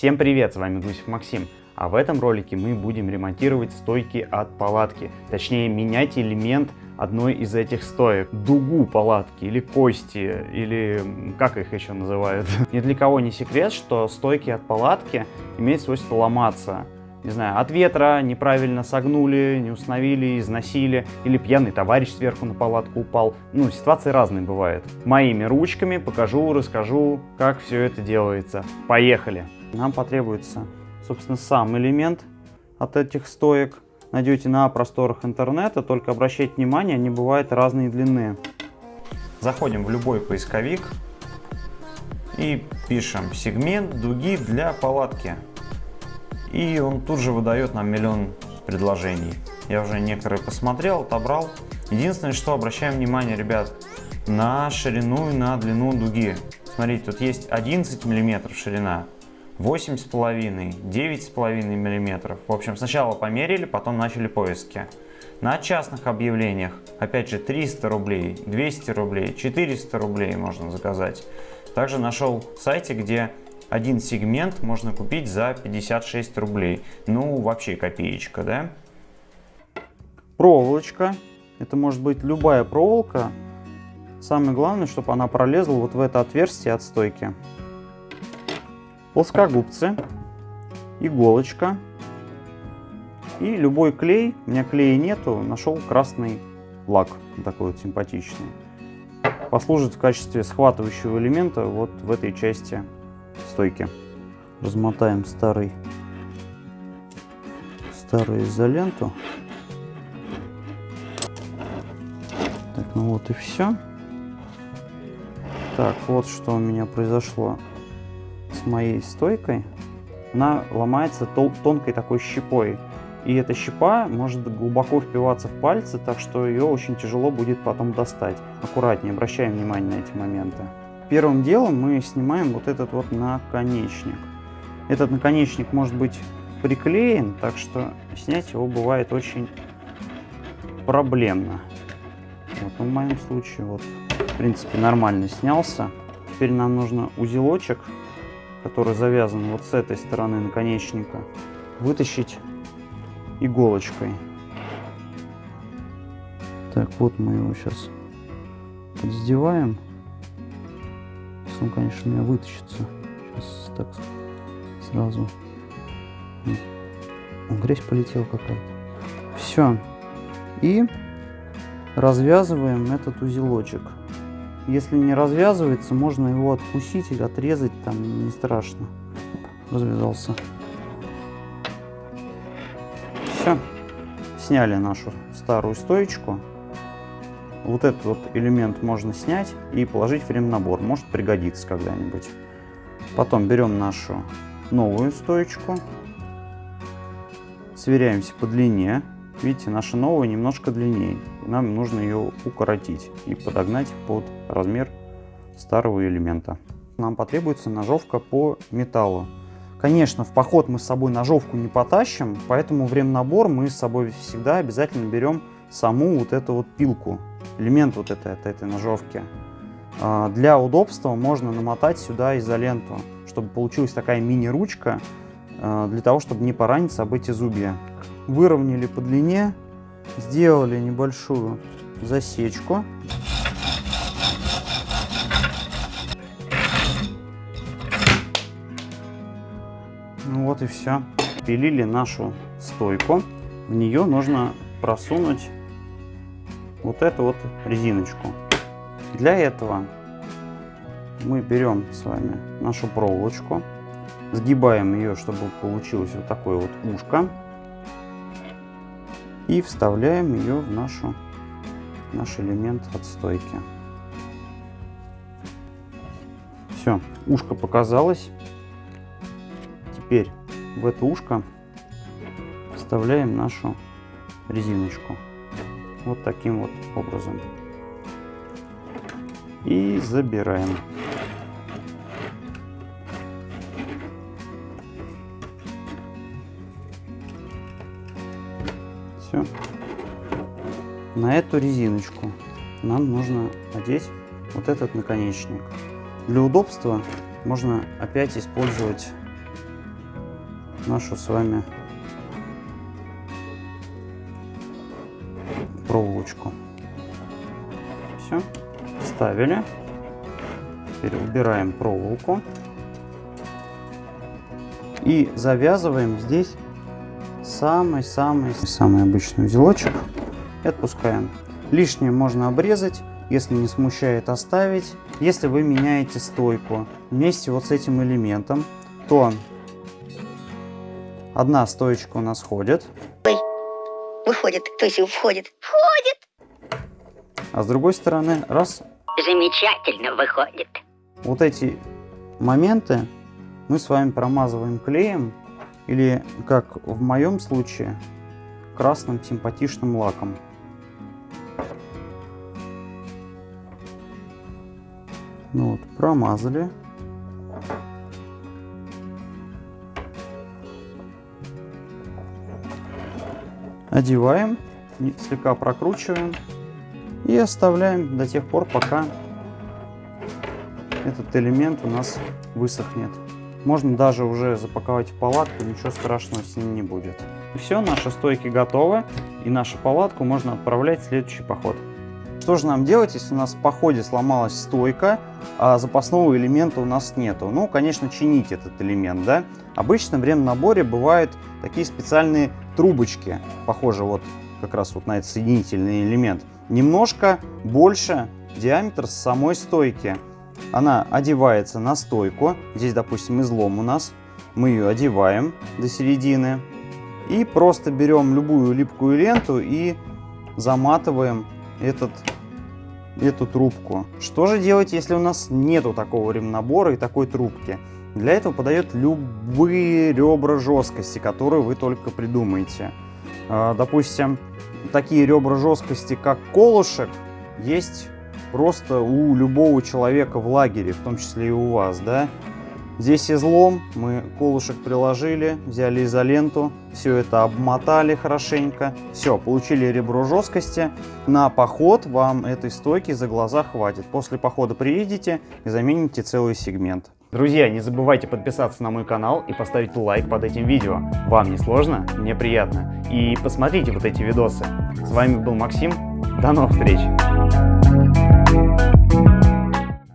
Всем привет, с вами Гусев Максим. А в этом ролике мы будем ремонтировать стойки от палатки. Точнее, менять элемент одной из этих стоек. Дугу палатки или кости, или как их еще называют. Ни для кого не секрет, что стойки от палатки имеют свойство ломаться не знаю, от ветра неправильно согнули, не установили, износили, или пьяный товарищ сверху на палатку упал. Ну, ситуации разные бывают. Моими ручками покажу, расскажу, как все это делается. Поехали! Нам потребуется, собственно, сам элемент от этих стоек. Найдете на просторах интернета, только обращайте внимание, они бывают разной длины. Заходим в любой поисковик и пишем сегмент дуги для палатки и он тут же выдает нам миллион предложений. Я уже некоторые посмотрел, отобрал. Единственное, что обращаем внимание, ребят, на ширину и на длину дуги. Смотрите, тут есть 11 миллиметров ширина, 8,5, 9,5 миллиметров. В общем, сначала померили, потом начали поиски. На частных объявлениях, опять же, 300 рублей, 200 рублей, 400 рублей можно заказать. Также нашел сайте, где один сегмент можно купить за 56 рублей. Ну, вообще копеечка, да? Проволочка. Это может быть любая проволока. Самое главное, чтобы она пролезла вот в это отверстие от стойки. Плоскогубцы. Иголочка. И любой клей. У меня клея нету. Нашел красный лак. Такой вот симпатичный. Послужит в качестве схватывающего элемента вот в этой части стойки. Размотаем старый, старую изоленту. Так, ну вот и все. Так, вот что у меня произошло с моей стойкой. Она ломается тонкой такой щепой. И эта щепа может глубоко впиваться в пальцы, так что ее очень тяжело будет потом достать. Аккуратнее, обращаем внимание на эти моменты. Первым делом мы снимаем вот этот вот наконечник. Этот наконечник может быть приклеен, так что снять его бывает очень проблемно. Вот в моем случае вот в принципе нормально снялся. Теперь нам нужно узелочек, который завязан вот с этой стороны наконечника, вытащить иголочкой. Так, вот мы его сейчас он, конечно, меня вытащится. Сейчас так сразу. Грязь полетела какая-то. Все. И развязываем этот узелочек. Если не развязывается, можно его откусить или отрезать, там не страшно. Развязался. Все. Сняли нашу старую стоечку. Вот этот вот элемент можно снять и положить в ремнабор. Может пригодиться когда-нибудь. Потом берем нашу новую стоечку. Сверяемся по длине. Видите, наша новая немножко длиннее. Нам нужно ее укоротить и подогнать под размер старого элемента. Нам потребуется ножовка по металлу. Конечно, в поход мы с собой ножовку не потащим, поэтому в ремнабор мы с собой всегда обязательно берем саму вот эту вот пилку элемент вот этой, от этой ножовки. А, для удобства можно намотать сюда изоленту, чтобы получилась такая мини-ручка, а, для того, чтобы не пораниться об эти зубья. Выровняли по длине, сделали небольшую засечку. Ну вот и все. Пилили нашу стойку. В нее нужно просунуть вот эту вот резиночку. Для этого мы берем с вами нашу проволочку, сгибаем ее, чтобы получилось вот такое вот ушко, и вставляем ее в нашу, наш элемент отстойки. Все, ушко показалось. Теперь в это ушко вставляем нашу резиночку вот таким вот образом. И забираем. Все. На эту резиночку нам нужно одеть вот этот наконечник. Для удобства можно опять использовать нашу с вами проволочку. Все, ставили. Теперь убираем проволоку. И завязываем здесь самый-самый-самый обычный узелочек и отпускаем. Лишнее можно обрезать, если не смущает оставить. Если вы меняете стойку вместе вот с этим элементом, то одна стоечка у нас ходит. Ой, выходит, то есть входит. Входит! А с другой стороны, раз. Замечательно выходит. Вот эти моменты мы с вами промазываем клеем или, как в моем случае, красным симпатичным лаком. Ну вот, промазали. Одеваем, слегка прокручиваем и оставляем до тех пор, пока этот элемент у нас высохнет. Можно даже уже запаковать в палатку, ничего страшного с ним не будет. Все, наши стойки готовы, и нашу палатку можно отправлять в следующий поход. Что же нам делать, если у нас в походе сломалась стойка, а запасного элемента у нас нету? Ну, конечно, чинить этот элемент, да? Обычно в ремнаборе бывают такие специальные трубочки, похожие вот как раз вот на этот соединительный элемент. Немножко больше диаметр самой стойки. Она одевается на стойку. Здесь, допустим, излом у нас. Мы ее одеваем до середины. И просто берем любую липкую ленту и заматываем этот, эту трубку. Что же делать, если у нас нету такого ремнабора и такой трубки? Для этого подает любые ребра жесткости, которые вы только придумаете. А, допустим, такие ребра жесткости, как колышек, есть просто у любого человека в лагере, в том числе и у вас, да. Здесь излом, мы колышек приложили, взяли изоленту, все это обмотали хорошенько. Все, получили ребро жесткости. На поход вам этой стойки за глаза хватит. После похода приедете и замените целый сегмент. Друзья, не забывайте подписаться на мой канал и поставить лайк под этим видео. Вам не сложно? Мне приятно. И посмотрите вот эти видосы. С вами был Максим. До новых встреч!